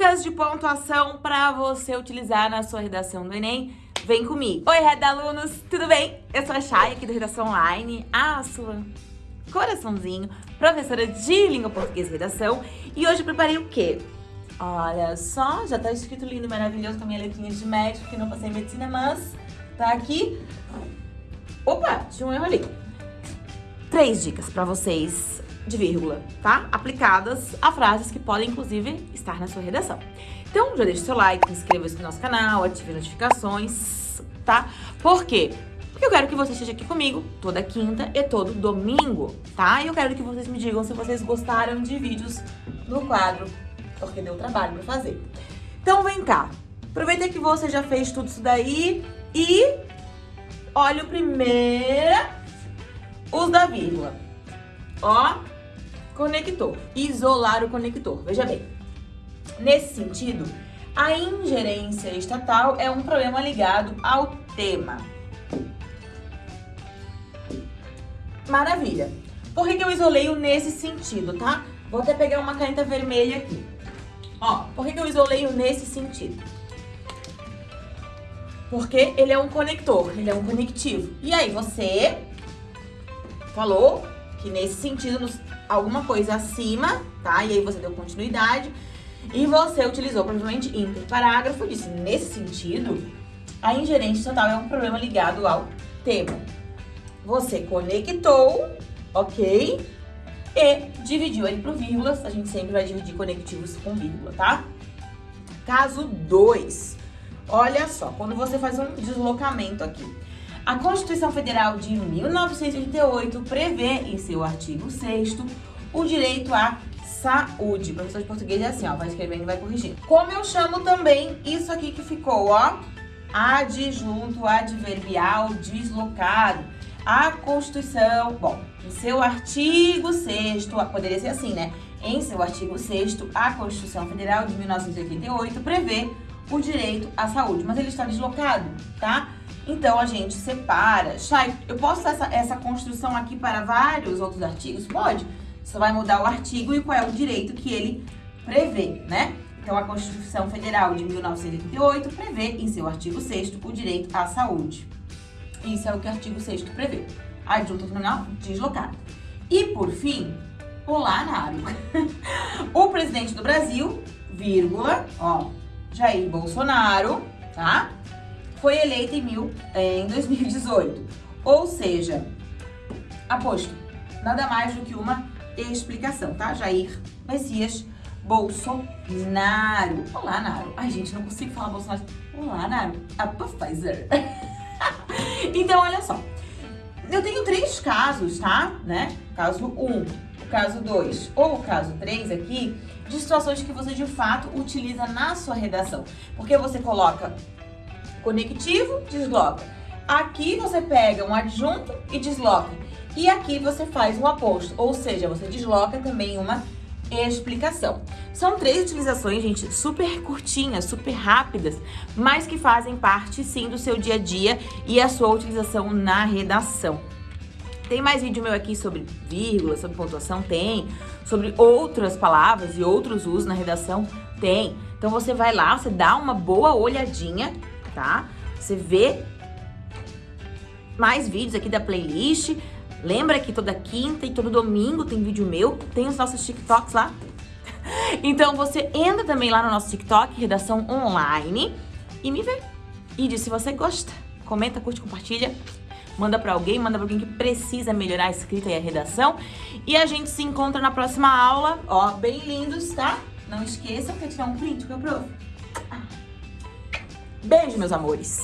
Dicas de pontuação para você utilizar na sua redação do Enem. Vem comigo. Oi, Red Alunos, tudo bem? Eu sou a Chay, aqui do Redação Online, a sua coraçãozinho, professora de língua portuguesa e redação. E hoje eu preparei o quê? Olha só, já tá escrito lindo maravilhoso com a minha letrinha de médico, que não passei em medicina, mas tá aqui. Opa, tinha um erro ali. Três dicas para vocês de vírgula, tá? Aplicadas a frases que podem, inclusive, estar na sua redação. Então, já deixa o seu like, inscreva-se no nosso canal, ative notificações, tá? Por quê? Porque eu quero que você esteja aqui comigo toda quinta e todo domingo, tá? E eu quero que vocês me digam se vocês gostaram de vídeos no quadro, porque deu trabalho pra fazer. Então, vem cá. Aproveita que você já fez tudo isso daí e olha o primeiro, os da vírgula. Ó, conector, isolar o conector. Veja bem, nesse sentido, a ingerência estatal é um problema ligado ao tema. Maravilha. Por que, que eu isolei o nesse sentido, tá? Vou até pegar uma caneta vermelha aqui. Ó, por que, que eu isolei o nesse sentido? Porque ele é um conector, ele é um conectivo. E aí, você falou que nesse sentido, alguma coisa acima, tá? E aí você deu continuidade. E você utilizou provavelmente interparágrafo, disse nesse sentido, a ingerência total é um problema ligado ao tema. Você conectou, ok? E dividiu ele por vírgulas, a gente sempre vai dividir conectivos com vírgula, tá? Caso 2, olha só, quando você faz um deslocamento aqui. A Constituição Federal de 1988 prevê em seu artigo 6 o direito à saúde. Professor de português é assim, ó, vai escrevendo e vai corrigindo. Como eu chamo também isso aqui que ficou, ó, adjunto adverbial deslocado. A Constituição, bom, em seu artigo 6 poderia ser assim, né? Em seu artigo 6 a Constituição Federal de 1988 prevê o direito à saúde, mas ele está deslocado, tá? Então, a gente separa. Chay, eu posso essa, essa construção aqui para vários outros artigos? Pode. Você vai mudar o artigo e qual é o direito que ele prevê, né? Então, a Constituição Federal de 1988 prevê, em seu artigo 6 o direito à saúde. Isso é o que o artigo 6 prevê. Adjunto nominal deslocado. E, por fim, pular na água. o presidente do Brasil, vírgula, ó, Jair Bolsonaro, tá? Foi eleita em, mil, é, em 2018. Ou seja, aposto, nada mais do que uma explicação, tá? Jair Messias Bolsonaro. Olá, Naro. Ai, gente, não consigo falar Bolsonaro. Olá, Naro. A Pfizer. então, olha só. Eu tenho três casos, tá? Né? Caso 1, um, caso 2 ou caso 3 aqui, de situações que você de fato utiliza na sua redação. Porque você coloca conectivo, desloca. Aqui você pega um adjunto e desloca. E aqui você faz um aposto, ou seja, você desloca também uma explicação. São três utilizações, gente, super curtinhas, super rápidas, mas que fazem parte, sim, do seu dia a dia e a sua utilização na redação. Tem mais vídeo meu aqui sobre vírgula, sobre pontuação? Tem. Sobre outras palavras e outros usos na redação? Tem. Então você vai lá, você dá uma boa olhadinha tá? Você vê mais vídeos aqui da playlist. Lembra que toda quinta e todo domingo tem vídeo meu, tem os nossos TikToks lá. Então você entra também lá no nosso TikTok, Redação Online, e me vê. E diz se você gosta. Comenta, curte, compartilha. Manda pra alguém, manda pra alguém que precisa melhorar a escrita e a redação. E a gente se encontra na próxima aula. Ó, bem lindos, tá? Não esqueçam que tirar um print com o prof. Beijo, meus amores!